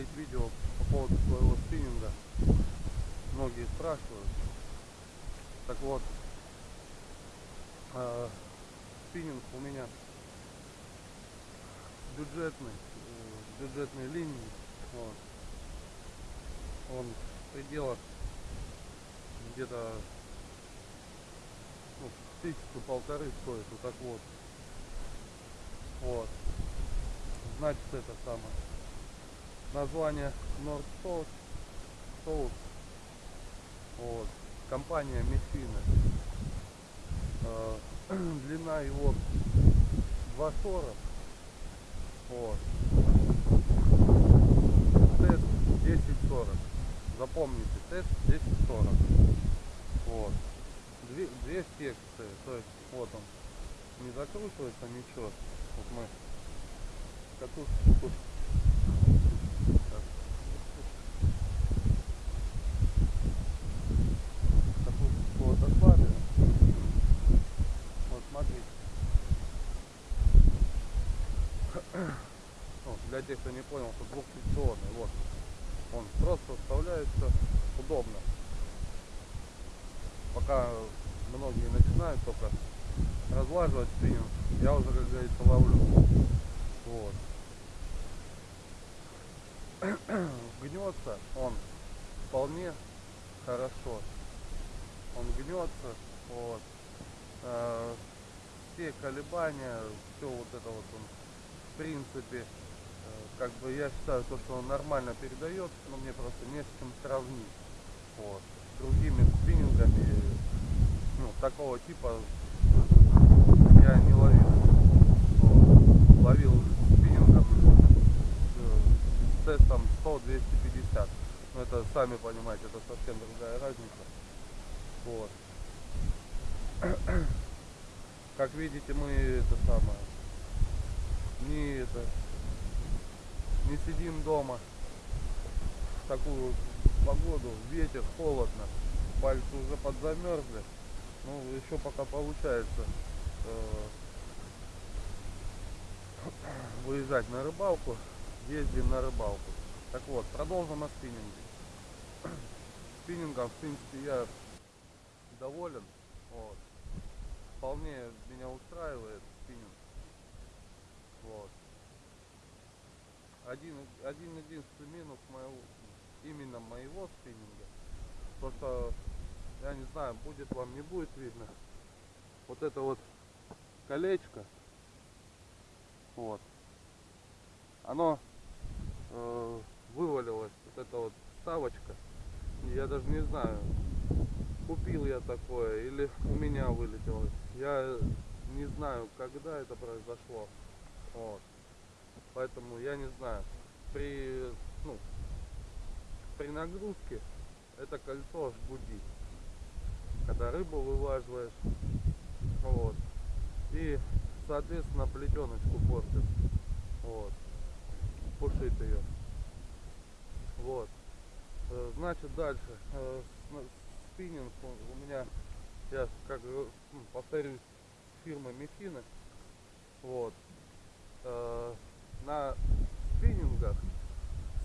запилить видео по поводу своего спиннинга. Многие спрашивают. Так вот, э, спиннинг у меня бюджетный, э, бюджетной линии. Вот. Он в пределах где-то ну, тысячу полторы стоит, вот так вот. Вот. Значит это самое. Название North South. South. Вот. Компания Мефина. Э, длина его 2,40. Вот. Тест 10,40. Запомните, тест 10,40. Вот. Две, две секции. То есть вот он. Не закручивается ничего. Вот мы катушку так. катушку вот отвалили. Вот смотрите. Тех, кто не понял, что двухсекционный. Вот. Он просто вставляется удобно. Пока многие начинают только разлаживать спиннинг, я уже, как говорится, ловлю. Вот. Гнется он вполне хорошо. Он гнется. Вот. Э, все колебания, все вот это вот он, в принципе, как бы я считаю, то, что он нормально передает, но мне просто не с чем сравнить. Вот. С другими спиннингами, ну, такого типа я не ловил. Ловил спиннингом э, с тестом 100-250. Но это, сами понимаете, это совсем другая разница. Вот. Как видите, мы это самое, не это, не сидим дома в такую погоду, ветер, холодно, пальцы уже подзамерзли. Ну, еще пока получается э, выезжать на рыбалку, ездим на рыбалку. Так вот, продолжим о спиннинге. Спиннингом, в принципе, я доволен. Вот. Вполне меня устраивает спиннинг. Вот. Один, один единственный минус моего, именно моего спиннинга. То, что я не знаю, будет вам, не будет видно. Вот это вот колечко. Вот. Оно э, вывалилось, вот эта вот вставочка. И я даже не знаю, купил я такое или у меня вылетело. Я не знаю, когда это произошло. Вот. Поэтому я не знаю. При, ну, при нагрузке это кольцо аж гудит когда рыбу вываживаешь. Вот. И, соответственно, плетеночку портит. Вот. Пушит ее. Вот. Э, значит, дальше. Э, спиннинг у меня, я как ну, повторюсь, фирма Мефина. Вот. На спиннингах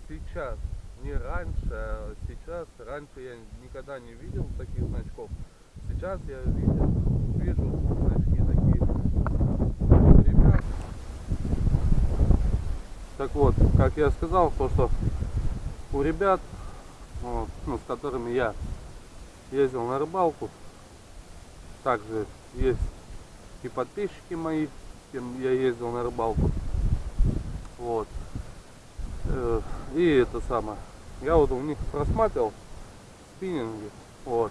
сейчас не раньше, а сейчас. Раньше я никогда не видел таких значков сейчас я вижу, вижу значки такие ребят. Так вот, как я сказал, то что у ребят, вот, ну, с которыми я ездил на рыбалку, также есть и подписчики мои, с кем я ездил на рыбалку. Вот. Э, и это самое. Я вот у них просматривал спиннинги. Вот.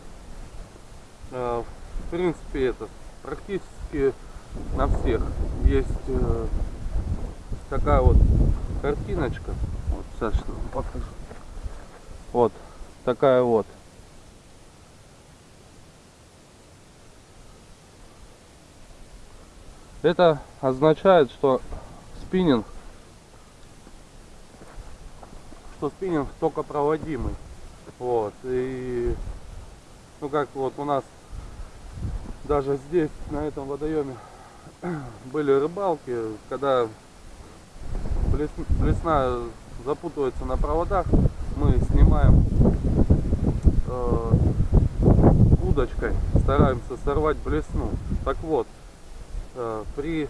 Э, в принципе это практически на всех есть э, такая вот картиночка вот сейчас покажу вот такая вот это означает что спиннинг что спиннинг только проводимый вот и ну как вот у нас даже здесь, на этом водоеме, были рыбалки, когда блесна запутываются на проводах, мы снимаем э, удочкой, стараемся сорвать блесну. Так вот, э, при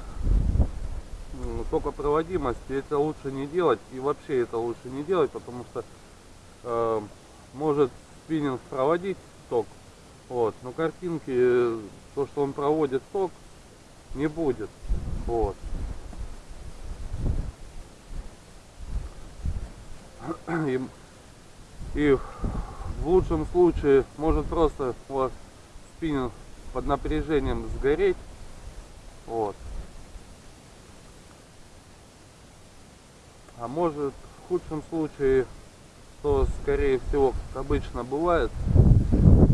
токопроводимости это лучше не делать и вообще это лучше не делать, потому что э, может спиннинг проводить ток, вот, но картинки, то что он проводит ток, не будет, вот. И, и в лучшем случае может просто у вас спиннинг под напряжением сгореть. Вот. А может в худшем случае, что скорее всего, как обычно бывает,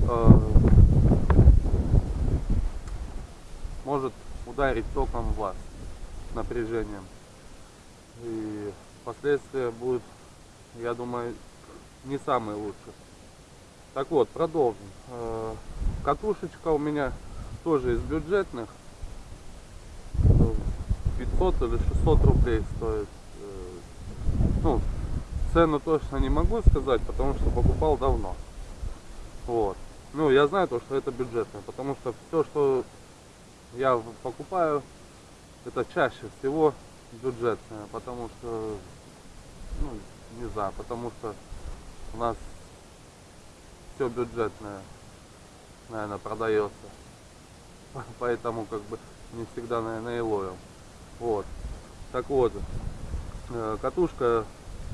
э, может ударить током в вас напряжением. И последствия будут, я думаю, не самые лучшие. Так вот, продолжим. Э, катушечка у меня тоже из бюджетных. 500 или 600 рублей стоит. Ну, цену точно не могу сказать, потому что покупал давно. Вот. Ну, я знаю то, что это бюджетное, потому что все, что я покупаю, это чаще всего бюджетное, потому что, ну, не знаю, потому что у нас все бюджетное, наверное, продается. Поэтому как бы не всегда, наверное, и ловим. Вот. Так вот, катушка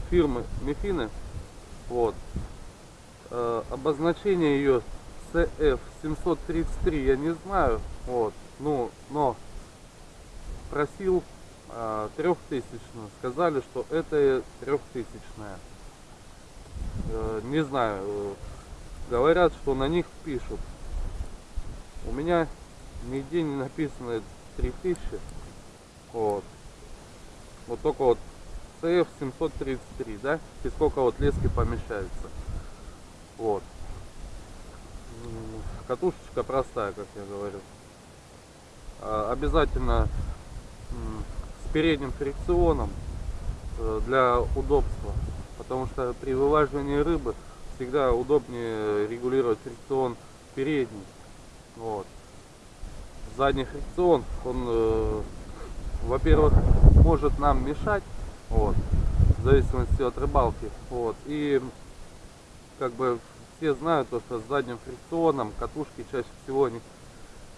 фирмы Мефины. Вот. Э, обозначение ее CF733 я не знаю. Вот. Ну, но просил э, трехтысячную. Сказали, что это трехтысячная. Не знаю, говорят, что на них пишут. У меня нигде не написано 3000. Вот. Вот только вот CF 733, да? И сколько вот лески помещается. Вот. Катушечка простая, как я говорю. А, обязательно с передним фрикционом э, для удобства. Потому что при вылаживании рыбы всегда удобнее регулировать фрикцион передний. Вот. Задний фрикцион, он, э, во-первых, может нам мешать, вот, в зависимости от рыбалки. Вот. И как бы все знают, то, что с задним фрикционом катушки чаще всего они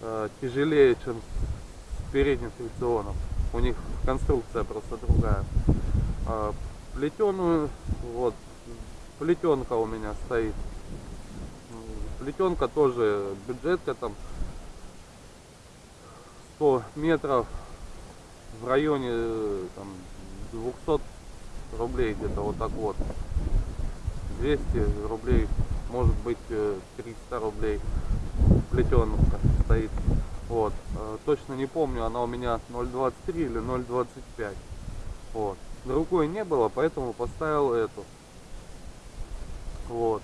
э, тяжелее, чем с передним фрикционом. У них конструкция просто другая. Э, плетеную, вот, плетенка у меня стоит. Плетенка тоже бюджетка там 100 метров в районе там 200 рублей где-то вот так вот. 200 рублей может быть 300 рублей плетенка стоит. Вот. Э, точно не помню она у меня 0.23 или 0.25 вот. Другой не было поэтому поставил эту. Вот.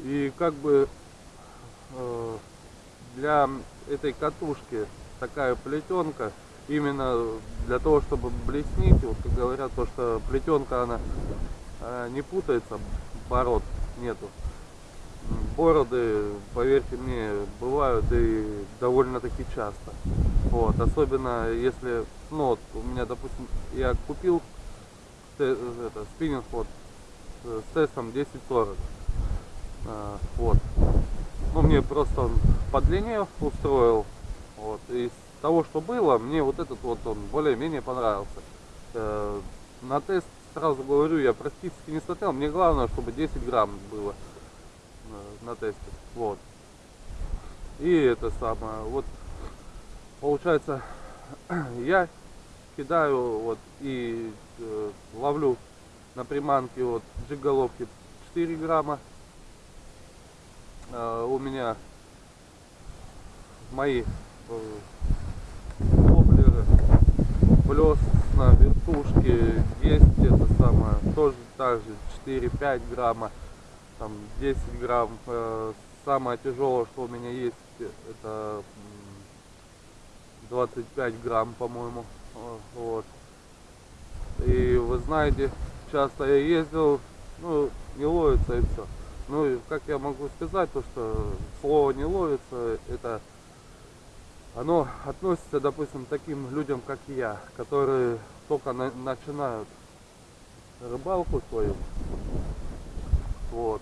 И как бы э, для этой катушки такая плетенка именно для того, чтобы блеснить, вот как говорят, то, что плетенка она э, не путается, бород нету. Бороды, поверьте мне, бывают и довольно-таки часто. Вот, особенно если, ну вот, у меня, допустим, я купил э, это, спиннинг вот с тестом 1040. А, вот. Ну, мне просто он длине устроил. Вот. Из того, что было, мне вот этот вот он более-менее понравился. Э, на тест, сразу говорю, я практически не смотрел. Мне главное, чтобы 10 грамм было э, на тесте. Вот. И это самое. Вот получается, я кидаю вот и э, ловлю на приманке вот джиголовки 4 грамма. У меня мои воблеры плюс на вертушке есть это самое тоже также 4-5 грамма там 10 грамм. Э, самое тяжелое что у меня есть это 25 грамм по моему вот. И вы знаете часто я ездил, ну, не ловится и все. Ну, как я могу сказать, то, что слово не ловится, это оно относится, допустим, таким людям, как я, которые только на, начинают рыбалку свою. Вот.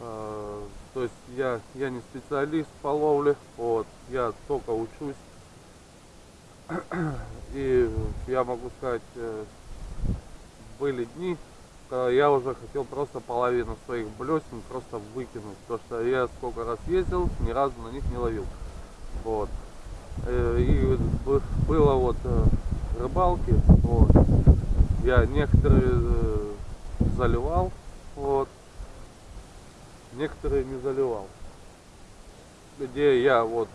А, то есть я, я не специалист по ловле, вот, я только учусь. И я могу сказать, э, были дни, когда я уже хотел просто половину своих блесен просто выкинуть. То что я сколько раз ездил, ни разу на них не ловил. Вот. Э, и было вот э, рыбалки, вот. Я некоторые э, заливал, вот. Некоторые не заливал. Где я вот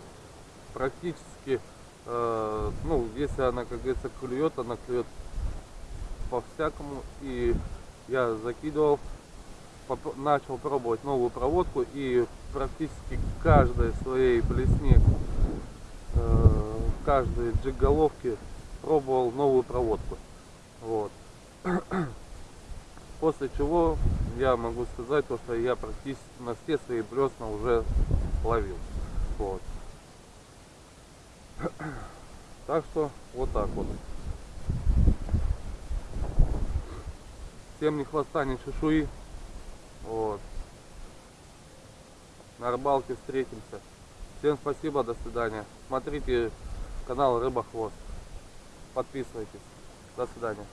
практически, э, ну, если она, как говорится, клюет, она клюет по-всякому. И я закидывал, начал пробовать новую проводку и практически каждой своей блесне, э, каждой джиг-головке пробовал новую проводку. Вот. После чего я могу сказать, то, что я практически на все свои блесна уже ловил. Вот. Так что вот так вот. Всем ни хвоста, ни чешуи. Вот. На рыбалке встретимся. Всем спасибо, до свидания. Смотрите канал Рыба Хвост. Подписывайтесь. До свидания.